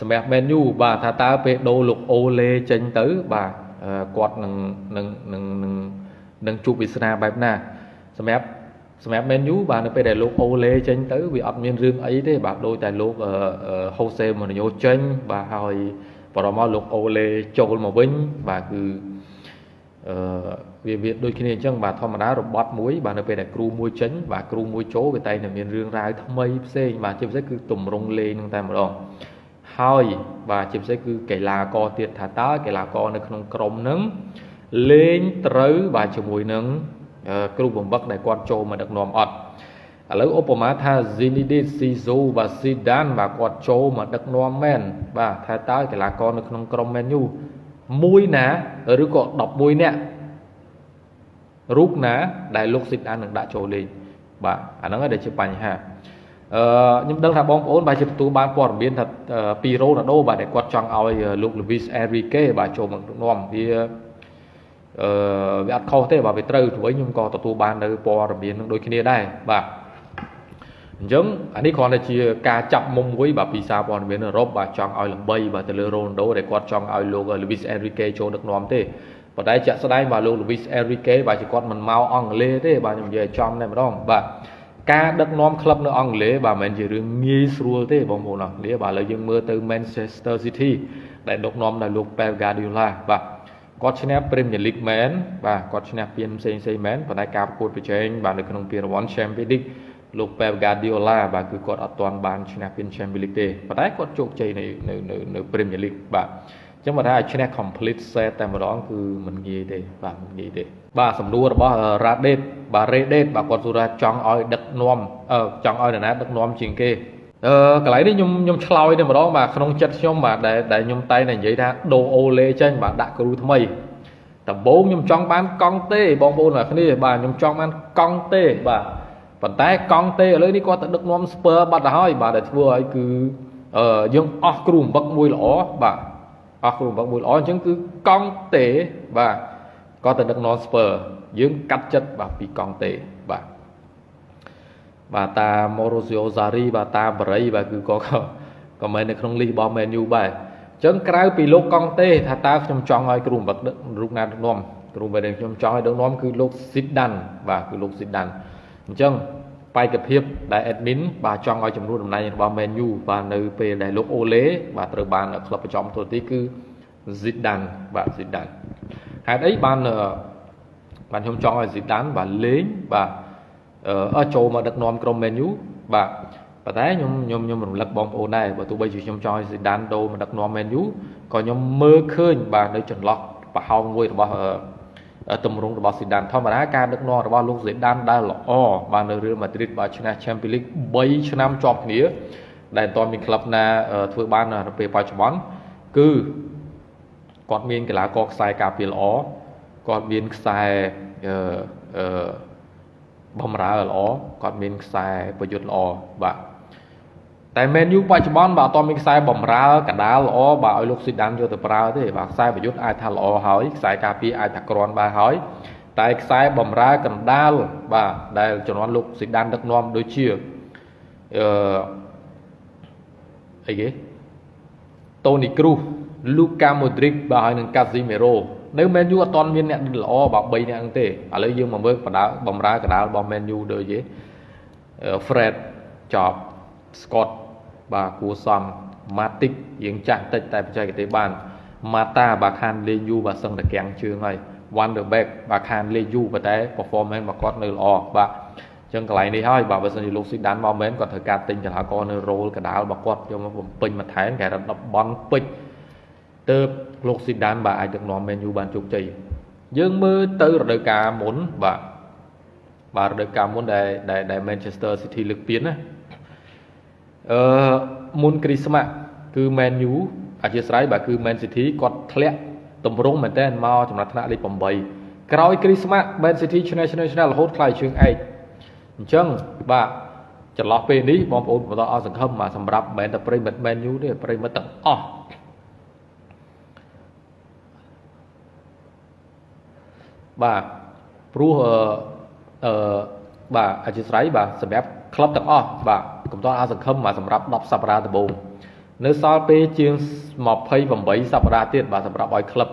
សម្រាប់ Man U បាទថាតើពេលដូរលោកអូលេចេញទៅបាទគាត់នឹងនឹងនឹងនឹងនឹងជួបវាសនាបែបណាសម្រាប់សម្រាប់ Man U បាទនៅពេលដែលលោកអូលេចេញទៅវាអត់មានរឿងអីទេបាទដោយតែលោកហូសេម៉ូនីញ៉ូចេញបាទហើយបរមមកលោកអូលេចូលមកវិញបាទគឺអឺវាវាដូចគ្នាអញ្ចឹងបាទធម្មតារបត់មួយបាទនៅពេលដែលគ្រូមួយចេញបាទគ្រូមួយចូលវាតែតែមានរឿងរ៉ាវថ្មីផ្សេងបាទជាពិសេសគឺតម្រង់លេងនឹងតែម្ដង ហើយបាទជាពិសេសគឺកីឡាករទៀតថាតើកីឡាករនៅក្នុងក្រុមនឹងលេងត្រូវបាទជាមួយនឹងគ្រូបំបឹកដែលគាត់ចូលមកដឹកនាំអត់ឥឡូវឧបមាថា Zinedine Zidane បាទ Zidane បាទគាត់ចូលមកដឹកនាំមែនបាទថាតើកីឡាករនៅក្នុងក្រុម Man U មួយណាឬក៏11នាក់រូបណាដែលលោក Zidane នឹងដាក់ចូលលេងបាទអាហ្នឹងឯងដែលជាបញ្ហាអឺ ខ្ញុំដឹងថាបងប្អូនបាទជាទទួលបានព័ត៌មានថាពីរ៉ូណាល់ដូបាទដែលគាត់ចង់ឲ្យលោក Luis Enrique បាទចូលមកដឹកនាំវាអឺវាអត់ខុសទេបាទវាត្រូវព្រោះខ្ញុំក៏ទទួលបាននៅព័ត៌មាននឹងដូចគ្នាដែរបាទអញ្ចឹងអានេះគ្រាន់តែជាការចាប់មុំមួយបាទពីសារព័ត៌មានអឺរ៉ុបបាទចង់ឲ្យល្បីបាទទៅលើរ៉ូណាល់ដូដែលគាត់ចង់ឲ្យលោក Luis Enrique ចូលដឹកនាំទេប៉ុន្តែជាក់ស្ដែងបាទលោក Luis Enrique បាទជាគាត់មិនមកអង់គ្លេសទេបាទខ្ញុំនិយាយចំតែម្ដងបាទ ការដឹកនាំក្លឹបនៅអង់គ្លេសបាទមិនមែនជារឿងងាយស្រួលទេបងប្អូនអរគ្នាបាទឥឡូវយើងមើលទៅ Manchester City ដែលដឹកនាំដោយលោក Pep Guardiola បាទគាត់ឈ្នះ Premier League មែនបាទគាត់ឈ្នះពានផ្សេងផ្សេងមែនប៉ុន្តែការប្រកួតប្រជែងបាទនៅក្នុងពានរង្វាន់ Champions League លោក Pep Guardiola បាទគឺគាត់អត់ទាន់បានឈ្នះពាន Champions League ទេប៉ុន្តែគាត់ជោគជ័យនៅនៅនៅ Premier League បាទ ចឹងបើថាឲ្យឈ្នះ complete set តែម្ដងគឺមិនងាយទេបាទមិនងាយទេបាទសំណួររបស់ Radet បាទ Reddit បាទគាត់សួរថាចង់ឲ្យដឹកនាំអឺចង់ឲ្យនរណាដឹកនាំជាងគេអឺកន្លែងនេះខ្ញុំខ្ញុំឆ្លើយតែម្ដងបាទក្នុងចិត្តខ្ញុំបាទដែលដែលខ្ញុំតែតែនិយាយថាដូអូលេចេញបាទដាក់គ្រូថ្មីដំបូងខ្ញុំចង់បានកង់ទេបងប្អូនអ្នកគ្នាបាទខ្ញុំចង់បានកង់ទេបាទប៉ុន្តែកង់ទេឥឡូវនេះគាត់ទៅដឹកនាំស្ពើបាត់ទៅហើយបាទដែលធ្វើឲ្យគឺអឺយើងអស់គ្រូអំបឹកមួយល្អបាទ អស់គ្រូបង្វឹកមួយល្អអញ្ចឹងគឺកង់តេបាទក៏ទៅដឹកនាំស្ពើយើងកាត់ចិត្តបាទពីកង់តេបាទបាទតា Morozio Zari បាទតាបរិយបាទគឺក៏ក៏មិននៅក្នុងលីសរបស់ Man U បាទអញ្ចឹងក្រៅពីលោកកង់តេថាតើខ្ញុំចង់ឲ្យគ្រូបង្វឹករូបណាដឹកនាំគ្រូដែលខ្ញុំចង់ឲ្យដឹកនាំគឺលោក Zidane បាទគឺលោក Zidane អញ្ចឹង បេក្ខភាពដែល admin បាទចង់ឲ្យចំនួនតំណែងរបស់ Man U បាទនៅពេលដែលលោកអូលេបាទត្រូវបានក្លឹបប្រចាំទូទីគឺ Zidane បាទ Zidane ហេតុអីបានបានខ្ញុំចង់ឲ្យ Zidane បាទលេងបាទអឺចូលមកដឹកនាំក្រុម Man U បាទប៉ុន្តែខ្ញុំខ្ញុំខ្ញុំរំលឹកបងប្អូនដែរបើទោះបីជាខ្ញុំចង់ឲ្យ Zidane ដូរមកដឹកនាំ Man U ក៏ខ្ញុំមើលឃើញបាទនៅចន្លោះប្រហោងមួយរបស់ ទម្រង់របស់ស៊ីដានធម្មតាការដឹកនាំរបស់លោកស៊ីដានដែលល្អបាននៅរៀលម៉ាឌ្រីតបានឈ្នះ Champions League 3ឆ្នាំជាប់គ្នាដែលមិនទាន់មានក្លឹបណាធ្វើបាននៅពេលបច្ចុប្បន្នគឺគាត់មានកីឡាករខ្សែការពារល្អគាត់មានខ្សែអឺអឺបំរើល្អគាត់មានខ្សែប្រយុទ្ធល្អបាទ តែ Man U បច្ចុប្បន្នបាទអត់មានខ្សែបំរើកដាលល្អបាទឲ្យលោកស៊ីដានយកទៅប្រើទេបាទខ្សែប្រយុទ្ធអាចថាល្អហើយខ្សែការពារអាចថាក្រាន់បានហើយតែខ្សែបំរើកណ្ដាលបាទដែលជំនាន់លោកស៊ីដានដឹកនាំដូចជាអឺអីគេតូនីគ្រូសលូកាម៉ូឌ្រិកបាទហើយនឹងកាស៊ីមេរ៉ូនៅ Man U អត់ទាន់មានអ្នកល្អបាទ3នាក់ហ្នឹងទេឥឡូវយើងមកមើលបដាបំរើកដាលរបស់ Man U ដូចយេ Fred ចប់ Scott បាទគួសម Matic យើងចាស់តិចតែបច្ចេកទេសបាន Mata បាទខានលេងយូបាទសឹងតែកាំងជើងហើយ Wonderback បាទខានលេងយូប៉ុន្តែ performance របស់គាត់នៅល្អបាទចឹងកន្លែងនេះហើយបាទបើសិនជាលោកស៊ីដានមកមែនគាត់ត្រូវការទិញកីឡាករនៅរ៉ូលកដាលរបស់គាត់យកមកបំពេញបន្ថែមគេរត់10បនពេជ្រទៅលោកស៊ីដានបាទអាចដឹកនាំមែនយូបានជោគជ័យយើងមើលទៅរដូវកាលមុនបាទបាទរដូវកាលមុនដែលដែល Manchester City លើកពានណា អឺមុនគ្រីស្មាស់គឺ Man U អធិស្ឋានបាទគឺ Man City គាត់ធ្លាក់តម្រង់មែនតើមកចំណាត់ថ្នាក់លេខ8ក្រោយគ្រីស្មាស់ Man City ឈ្នះឈ្នះឈ្នះរហូតខ្លាយជើងឯកអញ្ចឹងបាទចន្លោះពេលនេះបងប្អូនបន្តអស់សង្ឃឹមបាទសម្រាប់មិនតែប្រិមិត្ត Man U ទេប្រិមិត្តទាំងអស់បាទព្រោះអឺបាទអធិស្ឋានបាទសម្រាប់ក្លឹបទាំងអស់បាទ កុំតអស់សង្ឃឹមបាទសម្រាប់10សប្តាហ៍ដំបូងនៅសល់ពេលជាង28សប្តាហ៍ទៀតបាទសម្រាប់ឲ្យក្លឹប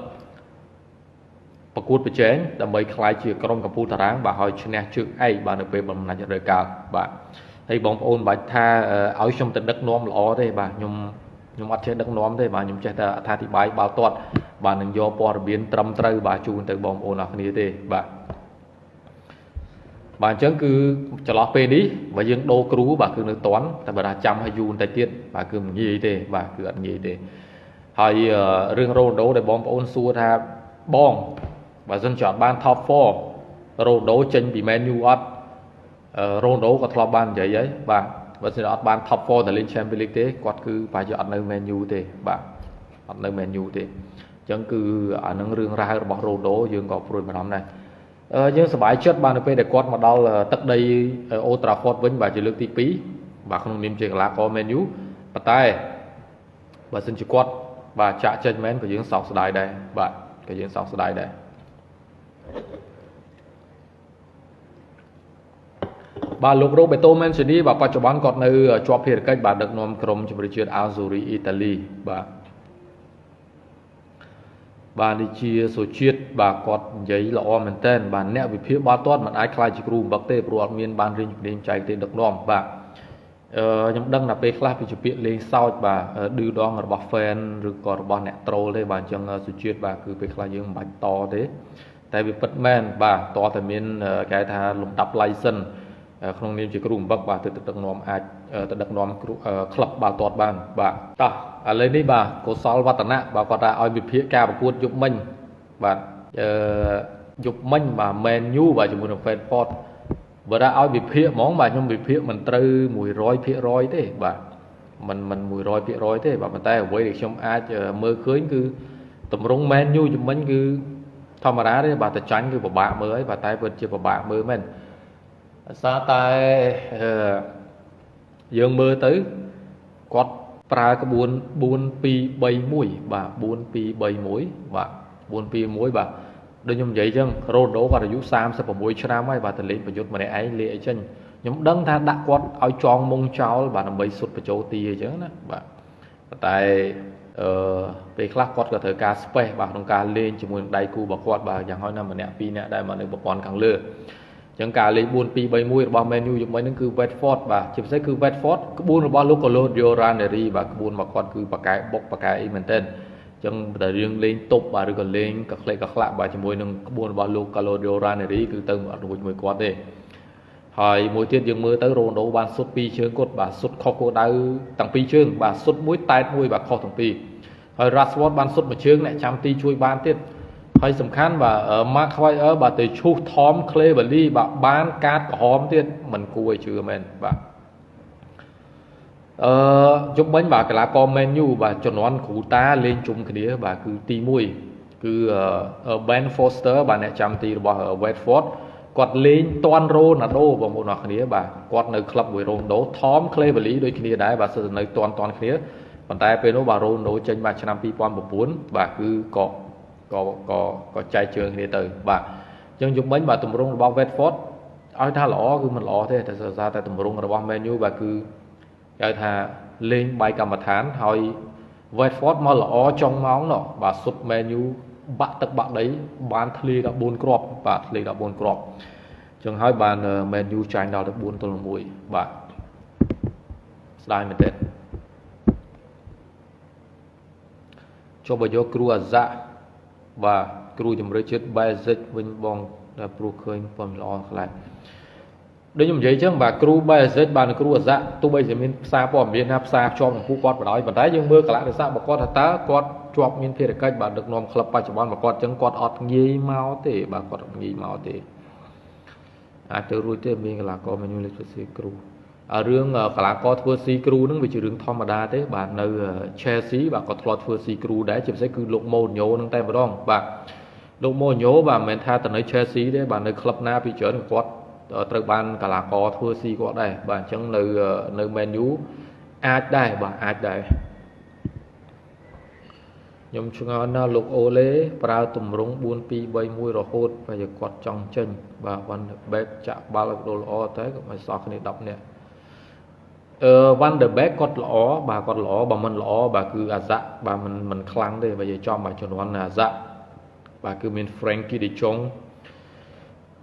ប្រកួតប្រជែងដើម្បីក្លាយជាក្រុមកម្ពុជាតារាងបាទឲ្យឈ្នះជើងឯកបាទនៅពេលបំណាច់រដូវកាលបាទហើយបងប្អូនបាច់ថាឲ្យខ្ញុំទៅដឹកនាំល្អទេបាទខ្ញុំខ្ញុំអត់ចេះដឹកនាំទេបាទខ្ញុំចេះតែអត្ថាធិប្បាយបាល់ទាត់បាទនឹងយកព័ត៌មានត្រឹមត្រូវបាទជូនទៅបងប្អូនអរគ្នាទេបាទ បាទអញ្ចឹងគឺចន្លោះពេលនេះបើយើងដូរគ្រូបាទគឺនៅតន់តែបើថាចាំឲ្យយូរបន្តិចទៀតបាទគឺមិនងាយទេបាទគឺអត់ងាយទេហើយរឿងរ៉ូណូដែលបងប្អូនសួរថាបងបើសិនជាអត់បាន top 4រ៉ូណូចេញពី Man U អត់រ៉ូណូក៏ធ្លាប់បាននិយាយហើយបាទបើសិនអត់បាន top 4ទៅលេង Champions League ទេគាត់គឺប្រហែលជាអត់នៅ Man U ទេបាទអត់នៅ Man U ទេអញ្ចឹងគឺអានឹងរឿងរ៉ាវរបស់រ៉ូណូយើងក៏ព្រួយបារម្ភដែរ យើងសប្បាយចិត្តបាទនៅពេលដែលគាត់មកដល់ទឹកដីអូត្រាហ្វតវិញបាទជាលើកទី2បាទក្នុងនាមជាកីឡាករ Man U ប៉ុន្តែបើសិនជាគាត់បាទចាក់ចេញមែនក៏យើងសោកស្ដាយដែរបាទក៏យើងសោកស្ដាយដែរបាទលោករ៉ូបេតូមែនស៊ីនីបាទបច្ចុប្បន្នគាត់នៅជាប់ភារកិច្ចបាទដឹកនាំក្រុមជម្រើសជាតិអាហ្ស៊ូរីអ៊ីតាលីបាទ បាទនេះជាសុជាតិបាទគាត់និយាយល្អមែនតើបាទអ្នកវិភាគបាល់ទាត់មិនអាចខ្លាចជាគ្រូបំបឹកទេព្រោះអត់មានបានរៀនជំនាញចែកទេដឹកនាំបាទអឺខ្ញុំដឹងថាពេលខ្លះវាជាពាក្យលេងសើចបាទឌឺដងរបស់ fan ឬក៏របស់អ្នកត្រូលទេបាទអញ្ចឹងសុជាតិបាទគឺពេលខ្លះយើងមិនបាច់តទេតែវាពិតមែនបាទតើតែមានគេថាលំដាប់ license ក្នុងនាមជាគ្រូបំបឹកបាទទៅដឹកនាំអាចទៅដឹកនាំគ្រូក្លឹបបាល់ទាត់បានបាទតោះ ឥឡូវនេះបាទកុសលវឌ្ឍនៈបាទគាត់ថាឲ្យវិភាគការប្រកួតយប់មិញបាទអឺយប់មិញបាទ Man U បាទជាមួយនឹង Brentford បើថាឲ្យវិភាគហ្មងបាទខ្ញុំវិភាគមិនត្រូវ100%ទេបាទមិនមិន100%ទេបាទប៉ុន្តែអ្វីដែលខ្ញុំអាចមើលឃើញគឺតម្រង់ Man U យប់មិញគឺធម្មតាទេបាទតែចាញ់គឺពិបាកមើលហើយបាទតែពិតជាពិបាកមើលមែនដោយសារតែយើងមើលទៅគាត់ ប្រើក្បួន4 2 3 1បាទ4 2 3 1បាទ4 2 1បាទដូចខ្ញុំនិយាយអញ្ចឹងរ៉ូដូគាត់អាយុ36ឆ្នាំហើយបាទតលេងប្រយុទ្ធម្នាក់ឯងលេអីចឹងខ្ញុំដឹងថាដាក់គាត់ឲ្យចងមុងចោលបាទដើម្បីសុទ្ធបញ្ចូលទីអញ្ចឹងណាបាទតែអឺពេលខ្លះគាត់ក៏ត្រូវការ space បាទក្នុងការលេងជាមួយនឹងដៃគូរបស់គាត់បាទយ៉ាងហោចណាស់ម្នាក់ពីរនាក់ដែលមកនៅប្រព័ន្ធខាងលើ ចឹងការលេង4 2 3 1របស់ Man U ជាមួយនឹងគឺ Watford បាទជាពិសេសគឺ Watford ក្បួនរបស់លោក Claudio Ranieri បាទក្បួនរបស់គាត់គឺបកកែបុកបកកែអីមែនទែនចឹងតែរឿងលេងតុបបាទឬក៏លេងកក្លេកកក្លាក់បាទជាមួយនឹងក្បួនរបស់លោក Claudio Ranieri គឺទៅអត់រួចមួយគាត់ទេហើយមួយទៀតយើងមើលទៅរ៉ូណូបានសុទ្ធពីរជើងគាត់បាទសុទ្ធខុសគោលដៅទាំងពីរជើងបាទសុទ្ធមួយតែតមួយបាទខុសទាំងពីរហើយ Rashford បានសុទ្ធមួយជើងអ្នកចាំទីជួយបានទៀត ហើយសំខាន់បាទ Mark Heuer បាទទៅឈូសថម Cleverly បាទបានកាតក្រហមទៀតមិនគួរឲ្យជឿមែនបាទអឺជុំវិញបាទកីឡាករ Man U បាទជំនាន់គ្រូតាលេងជុំគ្នាបាទគឺទី1គឺ Ben Foster បាទអ្នកចាំទីរបស់ Watford គាត់លេងតាន់រ៉ូណាដូបងប្អូនអរគ្នាបាទគាត់នៅក្លឹបមួយរ៉ូណាដូថម Cleverly ដូចគ្នាដែរបាទសិតនៅតាន់តាន់គ្នាប៉ុន្តែពេលនោះបាទរ៉ូណាដូចេញបាទឆ្នាំ2009បាទគឺក៏ ក៏ក៏ក៏ចែកជើងគ្នាទៅបាទអញ្ចឹងយប់មិញបាទទម្រង់របស់ Watford ឲ្យថាល្អគឺមិនល្អទេតែសរសើរតែទម្រង់របស់ Man U បាទគឺគេហៅថាលេងបាយកម្មដ្ឋានហើយ Watford មកល្អចុងម៉ោងនោះបាទសុទ្ធ Man U បាក់ទឹកបាក់ដីបានធ្លា14គ្រាប់បាទធ្លា14គ្រាប់ចឹងហើយបាន Man U ចាញ់ដល់ទៅ4ទល់1បាទស្ដាយមែនទេចុះបើយកគ្រូអាហ្សា បាទគ្រូជំរឿជាតិ basic វិញបងតែព្រោះឃើញប៉ុនល្អខ្លាំងដូចខ្ញុំនិយាយចឹងបាទគ្រូ basic បាទគ្រូអស័កទោះបីជាមានផ្សារព័ត៌មានថាផ្សារជាប់នឹងពួកគាត់បណ្ដោយប៉ុន្តែយើងមើលកលៈទេសៈរបស់គាត់ថាតើគាត់ជាប់មានភារកិច្ចបាទដឹកនាំក្លឹបបច្ចុប្បន្នរបស់គាត់ចឹងគាត់អត់ងាយមកទេបាទគាត់អត់ងាយមកទេអាចទៅរួចទេមានកលាករមេញូលេខសៀគ្រូ រឿងកលាករធ្វើស៊ីគ្រូហ្នឹងវាជារឿងធម្មតាទេបាទនៅ Chelsea បាទក៏ធ្លាប់ធ្វើស៊ីគ្រូដែរជាពិសេសគឺលោកម៉ូញ៉ូហ្នឹងតែម្ដងបាទលោកម៉ូញ៉ូបាទមិនមែនថាទៅនៅ Chelsea ទេបាទនៅក្លឹបណាពីច្រើនគាត់ត្រូវបានកលាករធ្វើស៊ីគាត់ដែរបាទអញ្ចឹងនៅនៅ Man U អាចដែរបាទអាចដែរខ្ញុំឆ្ងល់ណាស់លោកអូឡេប្រើទម្រង់4 2 3 1រហូតបើគាត់ចង់ចេញបាទវ៉ាន់បែបចាក់បាល់ឲ្យដូលល្អតែក៏មិនសោះគ្នា10នាក់ អឺ Van der Beek គាត់ល្អបាទគាត់ល្អបើមិនល្អបាទគឺអាសាបាទមិនមិនខ្លាំងទេបើនិយាយចំបាទជំនាន់អាសាបាទគឺមាន Frankie de Jong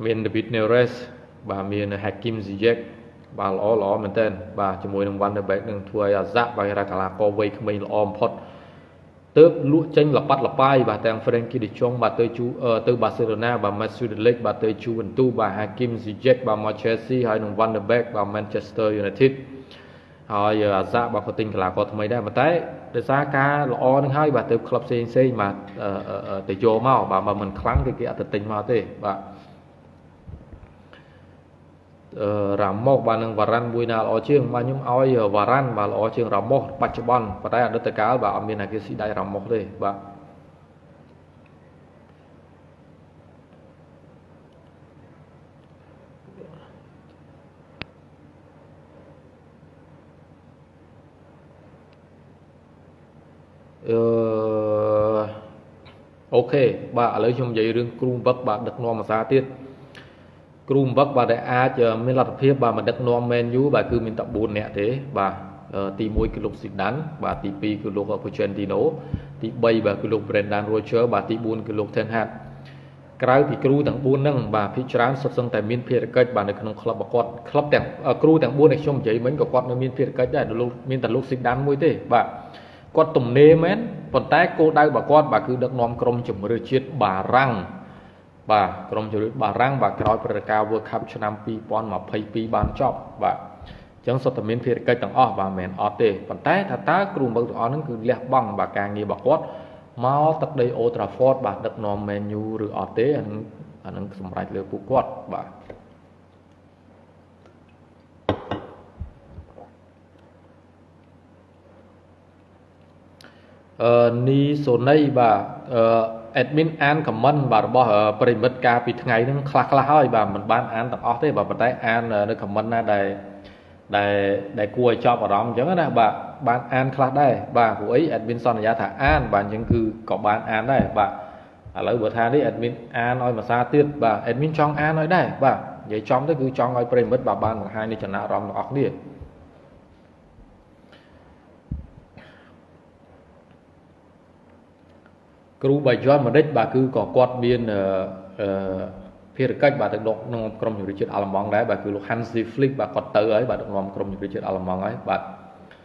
មាន David Neres បាទមាន Hakim Ziyech បាទល្អល្អមែនទែនបាទជាមួយនឹង Van der Beek នឹងធ្វើឲ្យអាសាបាទគេថាកីឡាករវ័យក្មេងល្អបំផុតទើបលក់ចេញលបាត់លបាយបាទទាំង Frankie de Jong បាទទៅជូទៅ Barcelona បាទ Matthew de Ligt បាទទៅ Juventus បាទ Hakim Ziyech បាទមក Chelsea ហើយនឹង Van der Beek បាទ Manchester United ហើយអាសាបាទក៏ទិញកីឡាករថ្មីដែរប៉ុន្តែដោយសារការល្អនឹងហើយបាទទៅក្លឹបផ្សេងផ្សេងបាទទៅយកមកបាទបើមិនខ្លាំងគឺគេអត់ទៅទិញមកទេបាទរ៉ាម៉ូសបាទនឹងវ៉ារ៉ាន់មួយណាល្អជាងបាទខ្ញុំឲ្យវ៉ារ៉ាន់បាទល្អជាងរ៉ាម៉ូសបច្ចុប្បន្នប៉ុន្តែអតីតកាលបាទអត់មានអាគេស៊ីដៃរ៉ាម៉ូសទេបាទ អឺអូខេបាទឥឡូវខ្ញុំនិយាយរឿងគ្រូវឹកបាទដឹកនាំភាសាទៀតគ្រូវឹកបាទដែលអាចមានលទ្ធភាពបាទមកដឹកនាំ Man U បាទគឺមានតែ4នាក់ទេបាទទី1គឺលោកស៊ីដានបាទទី2គឺលោក Pochettino ទី3បាទគឺលោក Brendan Rodgers បាទទី4គឺលោក Ten Hag ក្រៅពីគ្រូទាំង4ហ្នឹងបាទភាគច្រើនសុទ្ធសឹងតែមានភារកិច្ចបាទនៅក្នុងក្លឹបរបស់គាត់ក្លឹបទាំងគ្រូទាំង4ដែលខ្ញុំនិយាយមិញក៏គាត់នៅមានភារកិច្ចដែរលោកមានតែលោកស៊ីដានមួយទេបាទ គាត់ទំនេរមែនប៉ុន្តែគោលដៅរបស់គាត់បាទគឺដឹកនាំក្រុមជម្រើសជាតិបារាំងបាទក្រុមជម្រើសបារាំងបាទក្រោយព្រឹត្តិការណ៍ World Cup ឆ្នាំ2022បានចប់បាទអញ្ចឹងសុទ្ធតែមានភារកិច្ចទាំងអស់បាទមិនមែនអត់ទេប៉ុន្តែថាតើគ្រូមើលទាំងអស់ហ្នឹងគឺលះបង់បាទការងាររបស់គាត់មកទឹកដី Old Trafford បាទដឹកនាំ Man U ឬអត់ទេអានឹងអានឹងសម្រេចលើពួកគាត់បាទ នីសូណីបាទអឺ admin អាន comment បាទរបស់ប្រិមិត្តកាលពីថ្ងៃហ្នឹងខ្លះខ្លះហើយបាទមិនបានអានទាំងអស់ទេបាទប៉ុន្តែអាននៅ comment ណាដែលដែលដែលគួរឲ្យចាប់អារម្មណ៍អញ្ចឹងណាបាទបានអានខ្លះដែរបាទព្រោះអី admin សន្យាថាអានបាទអញ្ចឹងគឺក៏បានអានដែរបាទឥឡូវបើថានេះ admin អានឲ្យភាសាទៀតបាទ admin ចង់អានឲ្យដែរបាទនិយាយចំទៅគឺចង់ឲ្យប្រិមិត្តបាទបានបង្ហាញនៃចំណាក់អារម្មណ៍របស់អ្នក គ្នាគ្រូបាយ័នមនិចបាទគឺក៏គាត់មានអឺភារកិច្ចបាទទៅដឹកនាំក្រុមជម្រើសជាតិអាល្លឺម៉ង់ដែរបាទគឺលោក Hansi Flick បាទគាត់ទៅហើយបាទដឹកនាំក្រុមជម្រើសជាតិអាល្លឺម៉ង់ហើយបាទ